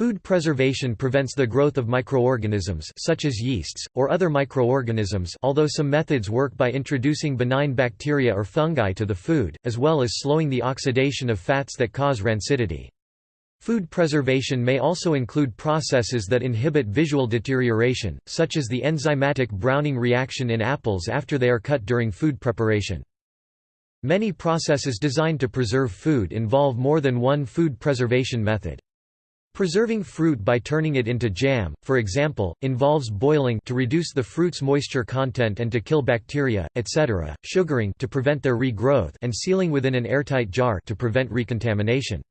Food preservation prevents the growth of microorganisms such as yeasts, or other microorganisms although some methods work by introducing benign bacteria or fungi to the food, as well as slowing the oxidation of fats that cause rancidity. Food preservation may also include processes that inhibit visual deterioration, such as the enzymatic browning reaction in apples after they are cut during food preparation. Many processes designed to preserve food involve more than one food preservation method. Preserving fruit by turning it into jam, for example, involves boiling to reduce the fruit's moisture content and to kill bacteria, etc., sugaring to prevent their regrowth and sealing within an airtight jar to prevent recontamination.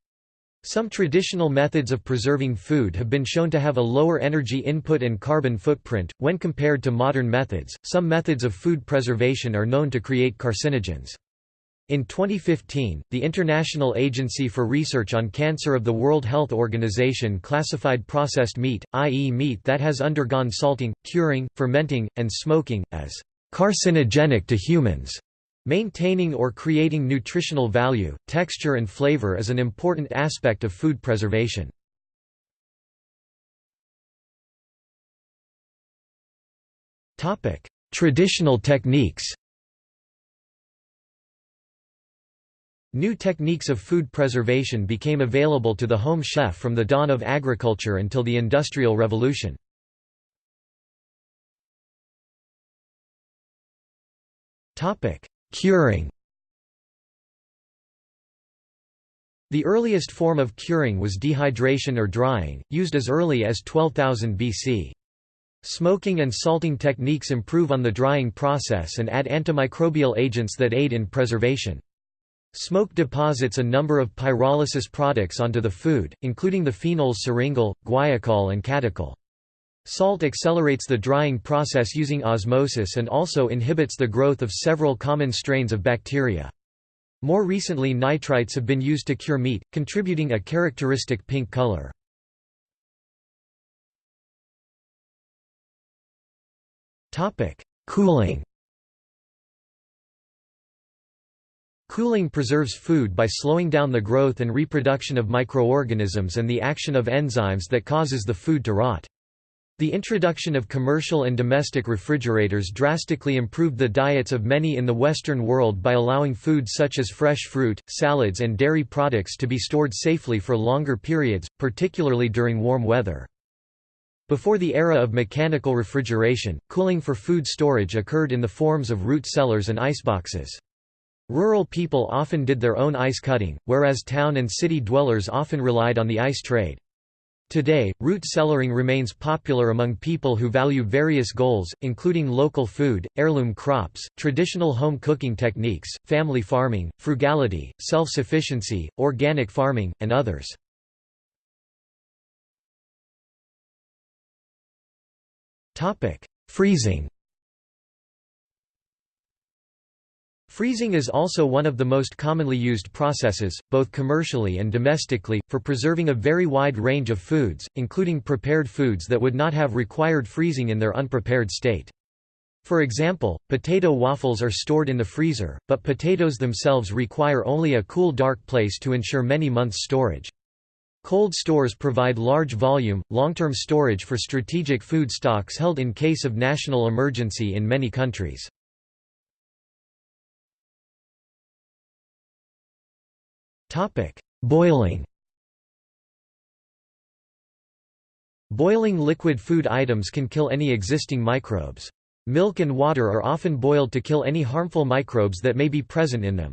Some traditional methods of preserving food have been shown to have a lower energy input and carbon footprint, when compared to modern methods. Some methods of food preservation are known to create carcinogens. In 2015, the International Agency for Research on Cancer of the World Health Organization classified processed meat, i.e., meat that has undergone salting, curing, fermenting, and smoking, as carcinogenic to humans. Maintaining or creating nutritional value, texture and flavor is an important aspect of food preservation. Traditional techniques New techniques of food preservation became available to the home chef from the dawn of agriculture until the Industrial Revolution. Curing The earliest form of curing was dehydration or drying, used as early as 12,000 BC. Smoking and salting techniques improve on the drying process and add antimicrobial agents that aid in preservation. Smoke deposits a number of pyrolysis products onto the food, including the phenols syringol, guaiacol and catechol. Salt accelerates the drying process using osmosis and also inhibits the growth of several common strains of bacteria. More recently nitrites have been used to cure meat, contributing a characteristic pink color. Cooling Cooling preserves food by slowing down the growth and reproduction of microorganisms and the action of enzymes that causes the food to rot. The introduction of commercial and domestic refrigerators drastically improved the diets of many in the Western world by allowing foods such as fresh fruit, salads and dairy products to be stored safely for longer periods, particularly during warm weather. Before the era of mechanical refrigeration, cooling for food storage occurred in the forms of root cellars and iceboxes. Rural people often did their own ice cutting, whereas town and city dwellers often relied on the ice trade. Today, root cellaring remains popular among people who value various goals, including local food, heirloom crops, traditional home cooking techniques, family farming, frugality, self-sufficiency, organic farming, and others. Freezing Freezing is also one of the most commonly used processes, both commercially and domestically, for preserving a very wide range of foods, including prepared foods that would not have required freezing in their unprepared state. For example, potato waffles are stored in the freezer, but potatoes themselves require only a cool dark place to ensure many months storage. Cold stores provide large volume, long-term storage for strategic food stocks held in case of national emergency in many countries. Topic: Boiling. Boiling liquid food items can kill any existing microbes. Milk and water are often boiled to kill any harmful microbes that may be present in them.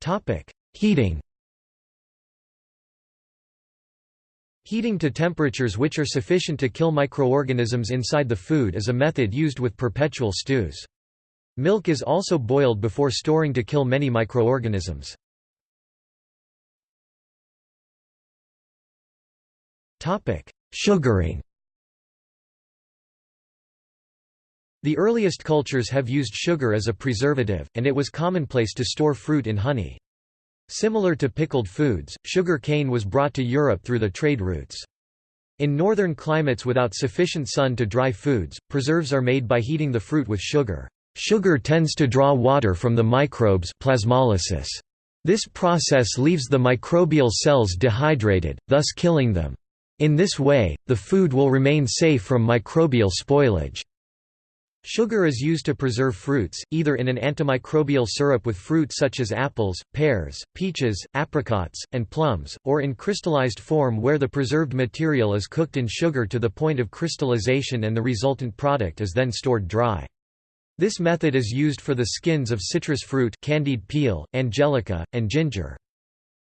Topic: Heating. Heating to temperatures which are sufficient to kill microorganisms inside the food is a method used with perpetual stews. Milk is also boiled before storing to kill many microorganisms. Sugaring The earliest cultures have used sugar as a preservative, and it was commonplace to store fruit in honey. Similar to pickled foods, sugar cane was brought to Europe through the trade routes. In northern climates without sufficient sun to dry foods, preserves are made by heating the fruit with sugar. Sugar tends to draw water from the microbes plasmolysis. This process leaves the microbial cells dehydrated, thus killing them. In this way, the food will remain safe from microbial spoilage. Sugar is used to preserve fruits, either in an antimicrobial syrup with fruit such as apples, pears, peaches, apricots, and plums, or in crystallized form where the preserved material is cooked in sugar to the point of crystallization and the resultant product is then stored dry. This method is used for the skins of citrus fruit candied peel, angelica, and ginger.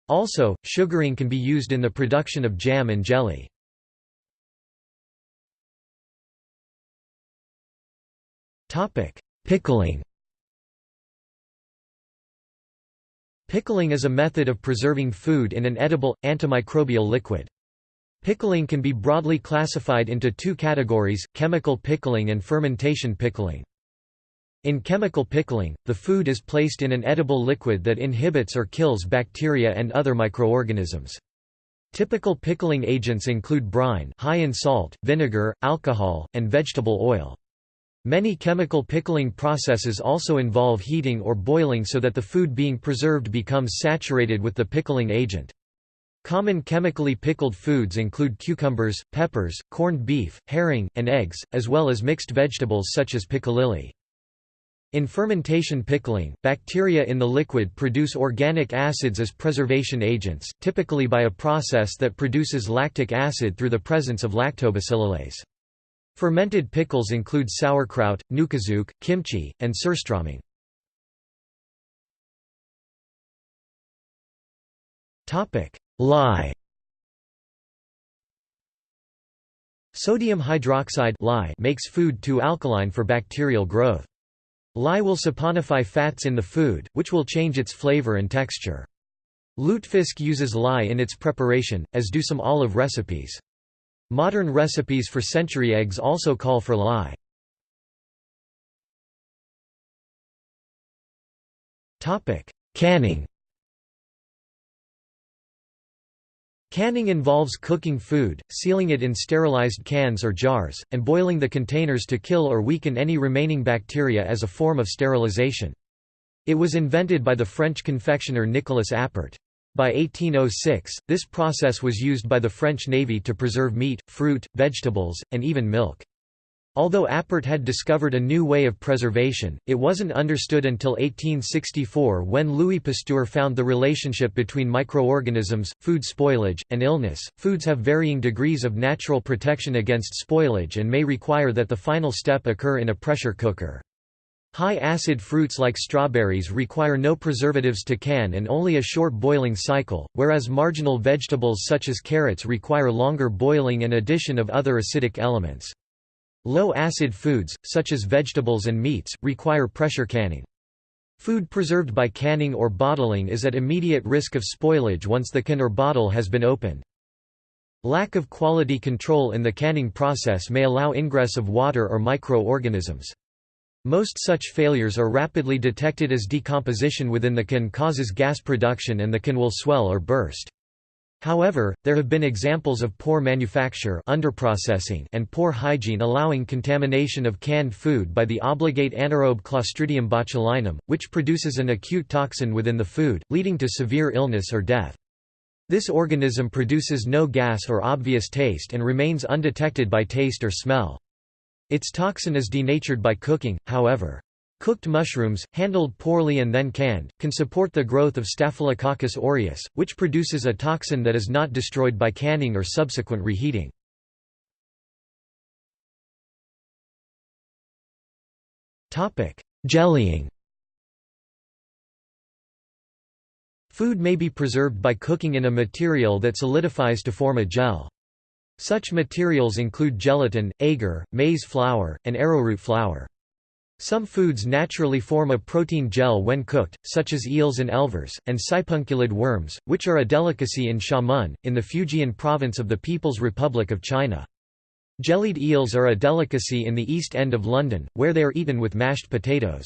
Also, sugaring can be used in the production of jam and jelly. Pickling Pickling is a method of preserving food in an edible, antimicrobial liquid. Pickling can be broadly classified into two categories, chemical pickling and fermentation pickling. In chemical pickling, the food is placed in an edible liquid that inhibits or kills bacteria and other microorganisms. Typical pickling agents include brine high in salt, vinegar, alcohol, and vegetable oil. Many chemical pickling processes also involve heating or boiling so that the food being preserved becomes saturated with the pickling agent. Common chemically pickled foods include cucumbers, peppers, corned beef, herring, and eggs, as well as mixed vegetables such as piccalilli. In fermentation pickling, bacteria in the liquid produce organic acids as preservation agents, typically by a process that produces lactic acid through the presence of lactobacillales. Fermented pickles include sauerkraut, nukazuke, kimchi, and surströmming. Lye Sodium hydroxide lye makes food too alkaline for bacterial growth. Lye will saponify fats in the food, which will change its flavor and texture. Lutefisk uses lye in its preparation, as do some olive recipes. Modern recipes for century eggs also call for lye. Canning Canning involves cooking food, sealing it in sterilized cans or jars, and boiling the containers to kill or weaken any remaining bacteria as a form of sterilization. It was invented by the French confectioner Nicolas Appert. By 1806, this process was used by the French Navy to preserve meat, fruit, vegetables, and even milk. Although Appert had discovered a new way of preservation, it wasn't understood until 1864 when Louis Pasteur found the relationship between microorganisms, food spoilage, and illness. Foods have varying degrees of natural protection against spoilage and may require that the final step occur in a pressure cooker. High-acid fruits like strawberries require no preservatives to can and only a short boiling cycle, whereas marginal vegetables such as carrots require longer boiling and addition of other acidic elements. Low-acid foods, such as vegetables and meats, require pressure canning. Food preserved by canning or bottling is at immediate risk of spoilage once the can or bottle has been opened. Lack of quality control in the canning process may allow ingress of water or microorganisms. Most such failures are rapidly detected as decomposition within the can causes gas production and the can will swell or burst. However, there have been examples of poor manufacture underprocessing and poor hygiene allowing contamination of canned food by the obligate anaerobe Clostridium botulinum, which produces an acute toxin within the food, leading to severe illness or death. This organism produces no gas or obvious taste and remains undetected by taste or smell. Its toxin is denatured by cooking, however. Cooked mushrooms, handled poorly and then canned, can support the growth of Staphylococcus aureus, which produces a toxin that is not destroyed by canning or subsequent reheating. Jellying Food may be preserved by cooking in a material that solidifies to form a gel. Such materials include gelatin, agar, maize flour, and arrowroot flour. Some foods naturally form a protein gel when cooked, such as eels and elvers, and sipunculid worms, which are a delicacy in Xiamen, in the Fujian province of the People's Republic of China. Jellied eels are a delicacy in the East End of London, where they are eaten with mashed potatoes.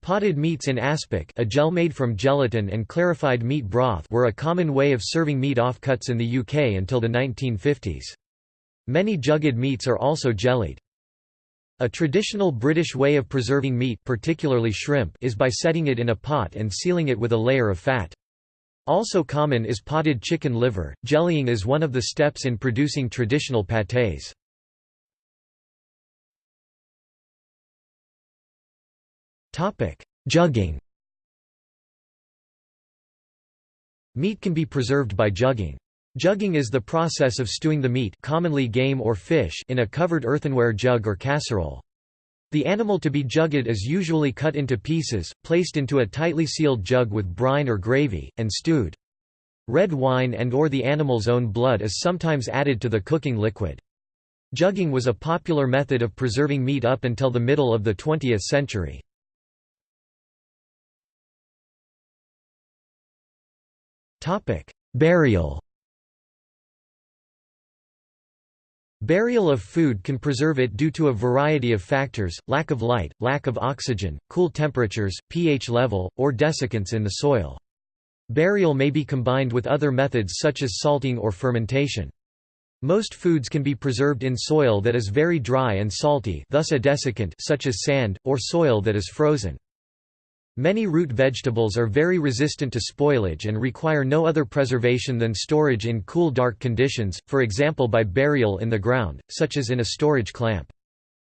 Potted meats in aspic a gel made from gelatin and clarified meat broth were a common way of serving meat offcuts in the UK until the 1950s. Many jugged meats are also jellied. A traditional British way of preserving meat particularly shrimp is by setting it in a pot and sealing it with a layer of fat. Also common is potted chicken liver. Jellying is one of the steps in producing traditional pâtés. Topic: Jugging. Meat can be preserved by jugging. Jugging is the process of stewing the meat commonly game or fish in a covered earthenware jug or casserole. The animal to be jugged is usually cut into pieces, placed into a tightly sealed jug with brine or gravy, and stewed. Red wine and or the animal's own blood is sometimes added to the cooking liquid. Jugging was a popular method of preserving meat up until the middle of the 20th century. Burial Burial of food can preserve it due to a variety of factors, lack of light, lack of oxygen, cool temperatures, pH level, or desiccants in the soil. Burial may be combined with other methods such as salting or fermentation. Most foods can be preserved in soil that is very dry and salty thus a desiccant such as sand, or soil that is frozen. Many root vegetables are very resistant to spoilage and require no other preservation than storage in cool dark conditions, for example by burial in the ground, such as in a storage clamp.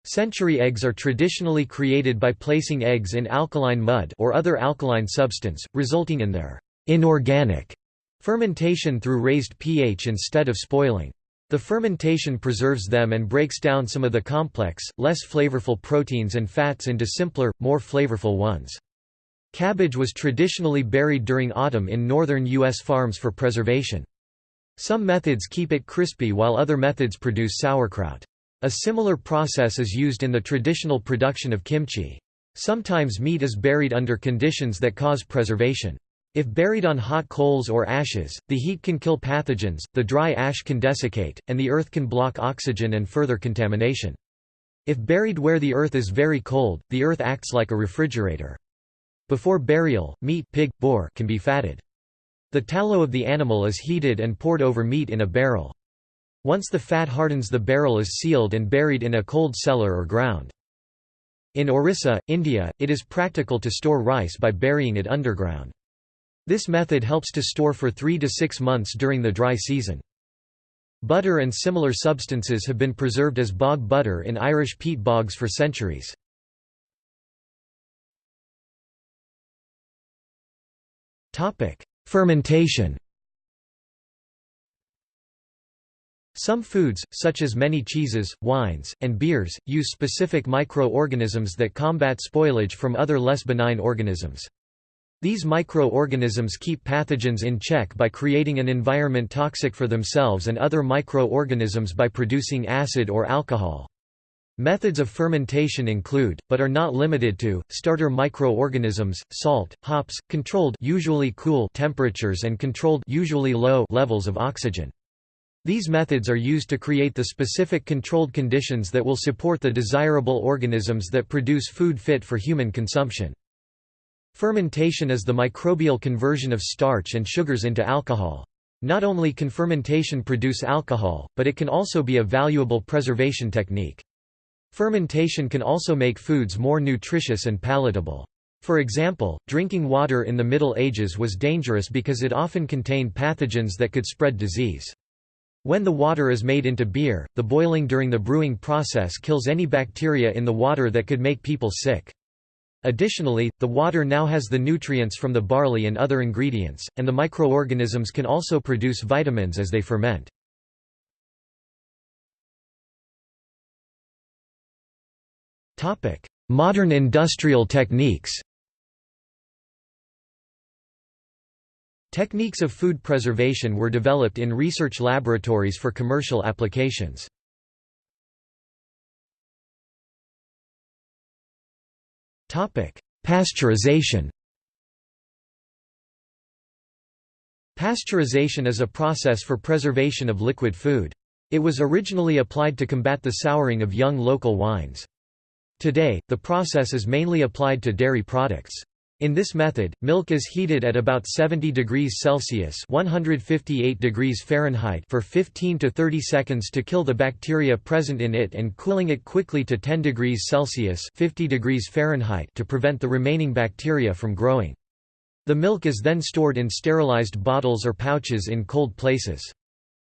Century eggs are traditionally created by placing eggs in alkaline mud or other alkaline substance, resulting in their inorganic fermentation through raised pH instead of spoiling. The fermentation preserves them and breaks down some of the complex, less flavorful proteins and fats into simpler, more flavorful ones. Cabbage was traditionally buried during autumn in northern U.S. farms for preservation. Some methods keep it crispy while other methods produce sauerkraut. A similar process is used in the traditional production of kimchi. Sometimes meat is buried under conditions that cause preservation. If buried on hot coals or ashes, the heat can kill pathogens, the dry ash can desiccate, and the earth can block oxygen and further contamination. If buried where the earth is very cold, the earth acts like a refrigerator. Before burial, meat pig, boar can be fatted. The tallow of the animal is heated and poured over meat in a barrel. Once the fat hardens the barrel is sealed and buried in a cold cellar or ground. In Orissa, India, it is practical to store rice by burying it underground. This method helps to store for three to six months during the dry season. Butter and similar substances have been preserved as bog butter in Irish peat bogs for centuries. Fermentation Some foods, such as many cheeses, wines, and beers, use specific microorganisms that combat spoilage from other less benign organisms. These microorganisms keep pathogens in check by creating an environment toxic for themselves and other microorganisms by producing acid or alcohol. Methods of fermentation include, but are not limited to, starter microorganisms, salt, hops, controlled usually cool temperatures and controlled usually low levels of oxygen. These methods are used to create the specific controlled conditions that will support the desirable organisms that produce food fit for human consumption. Fermentation is the microbial conversion of starch and sugars into alcohol. Not only can fermentation produce alcohol, but it can also be a valuable preservation technique. Fermentation can also make foods more nutritious and palatable. For example, drinking water in the Middle Ages was dangerous because it often contained pathogens that could spread disease. When the water is made into beer, the boiling during the brewing process kills any bacteria in the water that could make people sick. Additionally, the water now has the nutrients from the barley and other ingredients, and the microorganisms can also produce vitamins as they ferment. Modern industrial techniques Techniques of food preservation were developed in research laboratories for commercial applications. Pasteurization Pasteurization is a process for preservation of liquid food. It was originally applied to combat the souring of young local wines. Today, the process is mainly applied to dairy products. In this method, milk is heated at about 70 degrees Celsius (158 degrees Fahrenheit) for 15 to 30 seconds to kill the bacteria present in it and cooling it quickly to 10 degrees Celsius (50 degrees Fahrenheit) to prevent the remaining bacteria from growing. The milk is then stored in sterilized bottles or pouches in cold places.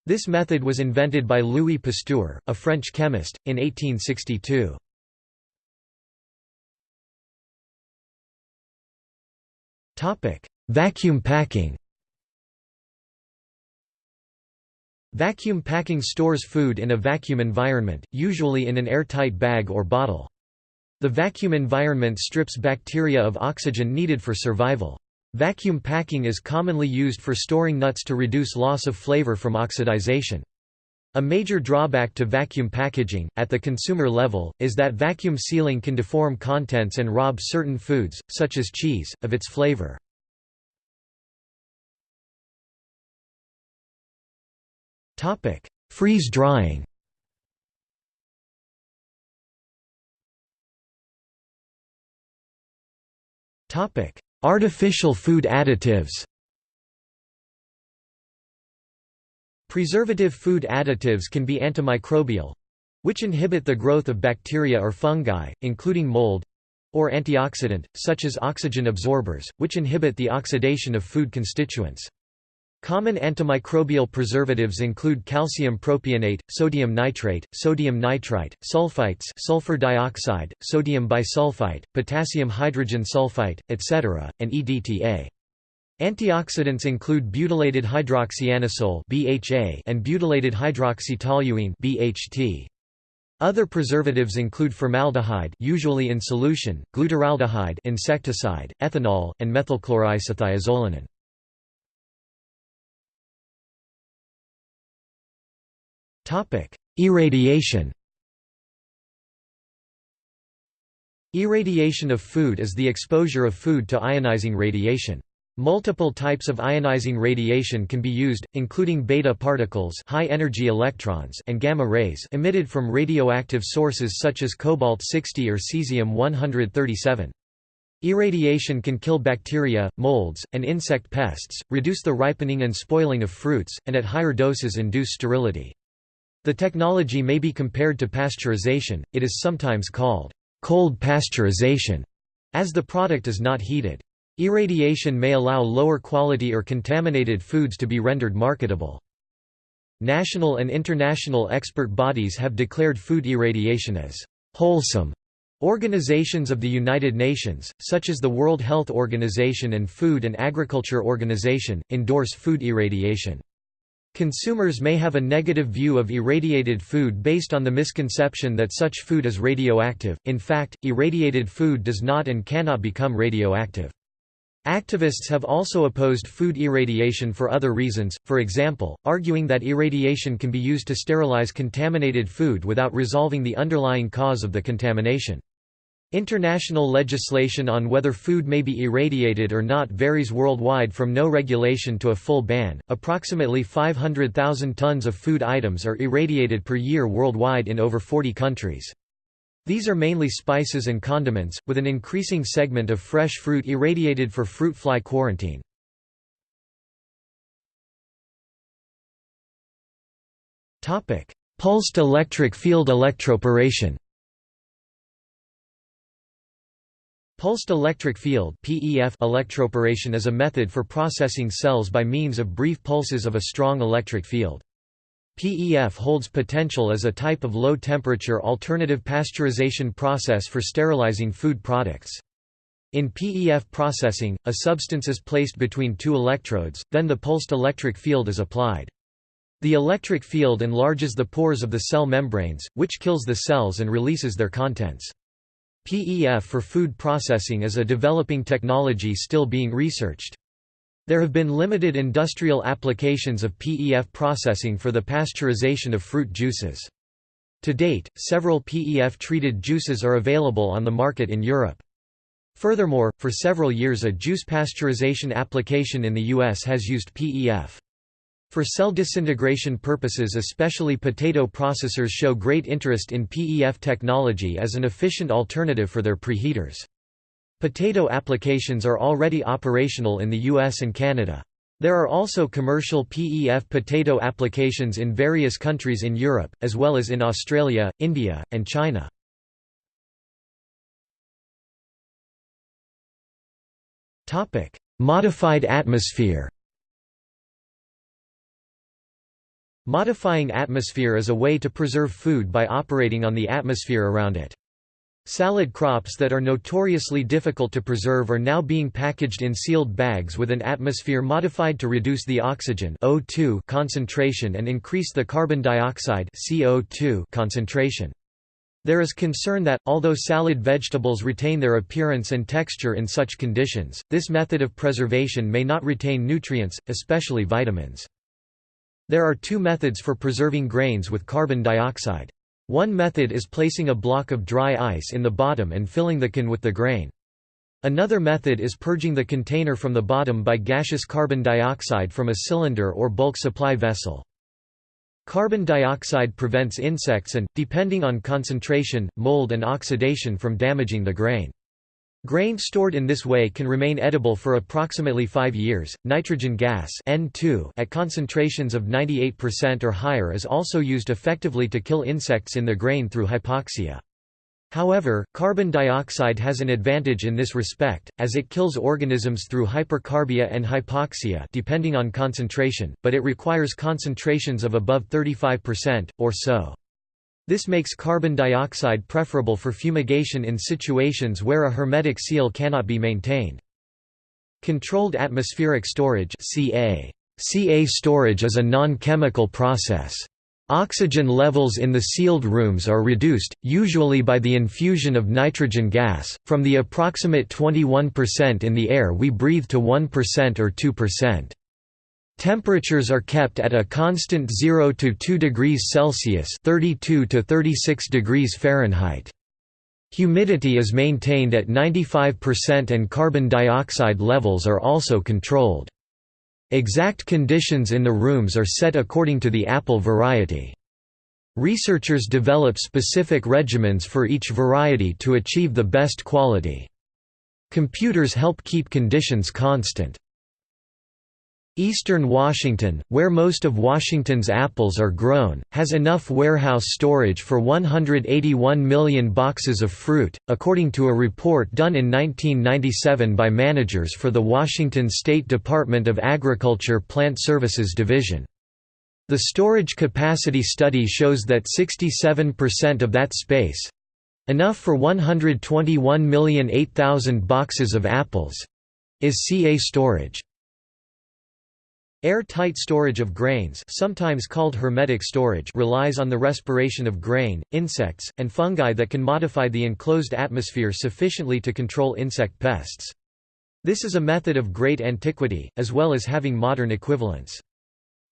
This method was invented by Louis Pasteur, a French chemist, in 1862. Vacuum packing Vacuum packing stores food in a vacuum environment, usually in an airtight bag or bottle. The vacuum environment strips bacteria of oxygen needed for survival. Vacuum packing is commonly used for storing nuts to reduce loss of flavor from oxidization. A major drawback to vacuum packaging, at the consumer level, is that vacuum sealing can deform contents and rob certain foods, such as cheese, of its flavor. Freeze drying Artificial food additives Preservative food additives can be antimicrobial—which inhibit the growth of bacteria or fungi, including mold—or antioxidant, such as oxygen absorbers, which inhibit the oxidation of food constituents. Common antimicrobial preservatives include calcium propionate, sodium nitrate, sodium nitrite, sulfites sulfur dioxide, sodium bisulfite, potassium hydrogen sulfite, etc., and EDTA. Antioxidants include butylated hydroxyanisole (BHA) and butylated hydroxytoluene (BHT). Other preservatives include formaldehyde, usually in solution, glutaraldehyde, insecticide, ethanol, and methylchloroisothiazolinone. Irradiation Irradiation of food is the exposure of food to ionizing radiation. Multiple types of ionizing radiation can be used, including beta particles high-energy electrons and gamma rays emitted from radioactive sources such as cobalt-60 or cesium-137. Irradiation can kill bacteria, molds, and insect pests, reduce the ripening and spoiling of fruits, and at higher doses induce sterility. The technology may be compared to pasteurization, it is sometimes called cold pasteurization, as the product is not heated. Irradiation may allow lower quality or contaminated foods to be rendered marketable. National and international expert bodies have declared food irradiation as wholesome. Organizations of the United Nations, such as the World Health Organization and Food and Agriculture Organization, endorse food irradiation. Consumers may have a negative view of irradiated food based on the misconception that such food is radioactive, in fact, irradiated food does not and cannot become radioactive. Activists have also opposed food irradiation for other reasons, for example, arguing that irradiation can be used to sterilize contaminated food without resolving the underlying cause of the contamination. International legislation on whether food may be irradiated or not varies worldwide from no regulation to a full ban. Approximately 500,000 tons of food items are irradiated per year worldwide in over 40 countries. These are mainly spices and condiments, with an increasing segment of fresh fruit irradiated for fruit fly quarantine. Pulsed electric field electroporation Pulsed electric field electroporation is a method for processing cells by means of brief pulses of a strong electric field. PEF holds potential as a type of low-temperature alternative pasteurization process for sterilizing food products. In PEF processing, a substance is placed between two electrodes, then the pulsed electric field is applied. The electric field enlarges the pores of the cell membranes, which kills the cells and releases their contents. PEF for food processing is a developing technology still being researched. There have been limited industrial applications of PEF processing for the pasteurization of fruit juices. To date, several PEF-treated juices are available on the market in Europe. Furthermore, for several years a juice pasteurization application in the U.S. has used PEF. For cell disintegration purposes especially potato processors show great interest in PEF technology as an efficient alternative for their preheaters. Potato applications are already operational in the US and Canada. There are also commercial PEF potato applications in various countries in Europe, as well as in Australia, India, and China. Modified atmosphere Modifying atmosphere is a way to preserve food by operating on the atmosphere around it. Salad crops that are notoriously difficult to preserve are now being packaged in sealed bags with an atmosphere modified to reduce the oxygen O2 concentration and increase the carbon dioxide CO2 concentration. There is concern that, although salad vegetables retain their appearance and texture in such conditions, this method of preservation may not retain nutrients, especially vitamins. There are two methods for preserving grains with carbon dioxide. One method is placing a block of dry ice in the bottom and filling the can with the grain. Another method is purging the container from the bottom by gaseous carbon dioxide from a cylinder or bulk supply vessel. Carbon dioxide prevents insects and, depending on concentration, mold and oxidation from damaging the grain. Grain stored in this way can remain edible for approximately 5 years. Nitrogen gas N2 at concentrations of 98% or higher is also used effectively to kill insects in the grain through hypoxia. However, carbon dioxide has an advantage in this respect, as it kills organisms through hypercarbia and hypoxia depending on concentration, but it requires concentrations of above 35%, or so. This makes carbon dioxide preferable for fumigation in situations where a hermetic seal cannot be maintained. Controlled atmospheric storage CA. CA storage is a non-chemical process. Oxygen levels in the sealed rooms are reduced, usually by the infusion of nitrogen gas, from the approximate 21% in the air we breathe to 1% or 2%. Temperatures are kept at a constant 0 to 2 degrees Celsius (32 to 36 degrees Fahrenheit). Humidity is maintained at 95% and carbon dioxide levels are also controlled. Exact conditions in the rooms are set according to the apple variety. Researchers develop specific regimens for each variety to achieve the best quality. Computers help keep conditions constant. Eastern Washington, where most of Washington's apples are grown, has enough warehouse storage for 181 million boxes of fruit, according to a report done in 1997 by managers for the Washington State Department of Agriculture Plant Services Division. The storage capacity study shows that 67% of that space—enough for 121,008,000 boxes of apples—is CA storage. Air-tight storage of grains sometimes called hermetic storage relies on the respiration of grain, insects, and fungi that can modify the enclosed atmosphere sufficiently to control insect pests. This is a method of great antiquity, as well as having modern equivalents.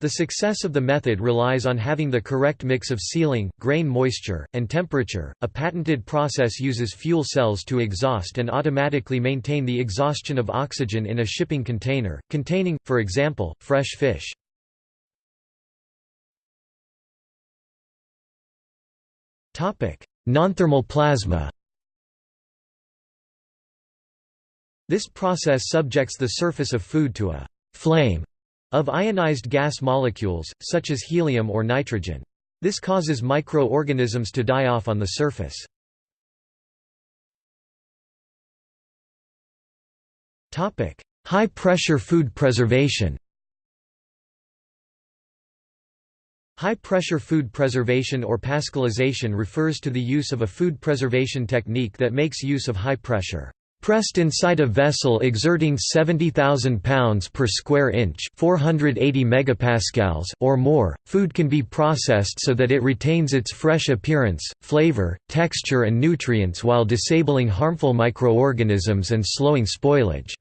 The success of the method relies on having the correct mix of sealing, grain moisture, and temperature. A patented process uses fuel cells to exhaust and automatically maintain the exhaustion of oxygen in a shipping container, containing, for example, fresh fish. Nonthermal plasma This process subjects the surface of food to a flame of ionized gas molecules, such as helium or nitrogen. This causes microorganisms to die off on the surface. High-pressure food preservation High-pressure food preservation or pascalization refers to the use of a food preservation technique that makes use of high pressure. Pressed inside a vessel exerting 70,000 pounds per square inch 480 megapascals or more, food can be processed so that it retains its fresh appearance, flavor, texture and nutrients while disabling harmful microorganisms and slowing spoilage.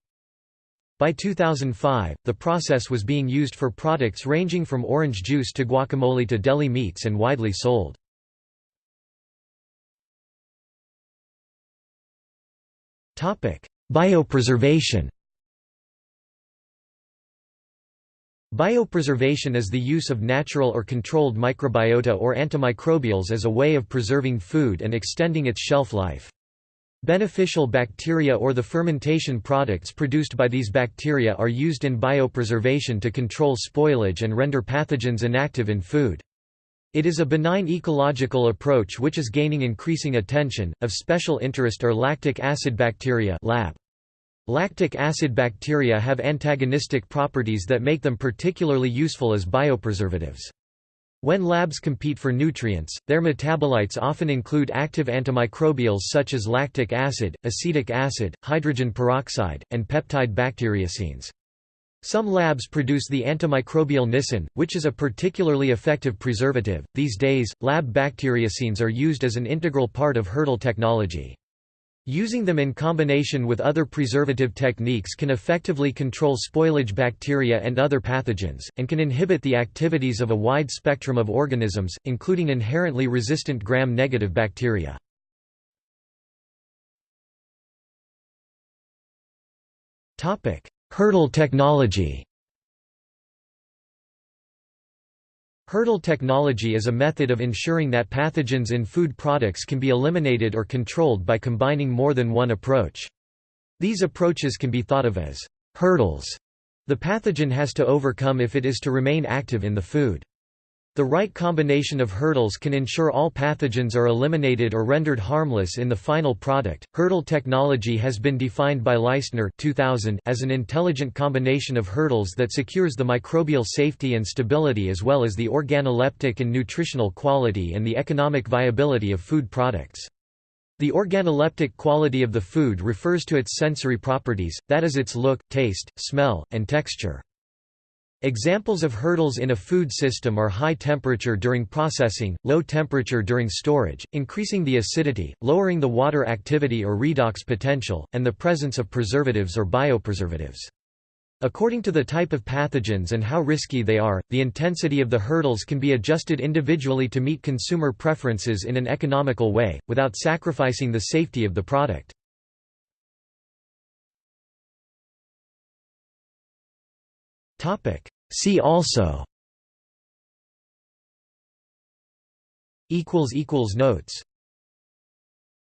By 2005, the process was being used for products ranging from orange juice to guacamole to deli meats and widely sold. Biopreservation Biopreservation is the use of natural or controlled microbiota or antimicrobials as a way of preserving food and extending its shelf life. Beneficial bacteria or the fermentation products produced by these bacteria are used in biopreservation to control spoilage and render pathogens inactive in food. It is a benign ecological approach which is gaining increasing attention. Of special interest are lactic acid bacteria (LAB). Lactic acid bacteria have antagonistic properties that make them particularly useful as biopreservatives. When labs compete for nutrients, their metabolites often include active antimicrobials such as lactic acid, acetic acid, hydrogen peroxide, and peptide bacteriocins. Some labs produce the antimicrobial nisin, which is a particularly effective preservative. These days, lab bacteriocins are used as an integral part of hurdle technology. Using them in combination with other preservative techniques can effectively control spoilage bacteria and other pathogens, and can inhibit the activities of a wide spectrum of organisms, including inherently resistant gram-negative bacteria. Hurdle technology Hurdle technology is a method of ensuring that pathogens in food products can be eliminated or controlled by combining more than one approach. These approaches can be thought of as hurdles the pathogen has to overcome if it is to remain active in the food. The right combination of hurdles can ensure all pathogens are eliminated or rendered harmless in the final product. Hurdle technology has been defined by Leistner 2000 as an intelligent combination of hurdles that secures the microbial safety and stability as well as the organoleptic and nutritional quality and the economic viability of food products. The organoleptic quality of the food refers to its sensory properties, that is its look, taste, smell, and texture. Examples of hurdles in a food system are high temperature during processing, low temperature during storage, increasing the acidity, lowering the water activity or redox potential, and the presence of preservatives or biopreservatives. According to the type of pathogens and how risky they are, the intensity of the hurdles can be adjusted individually to meet consumer preferences in an economical way, without sacrificing the safety of the product. See also Notes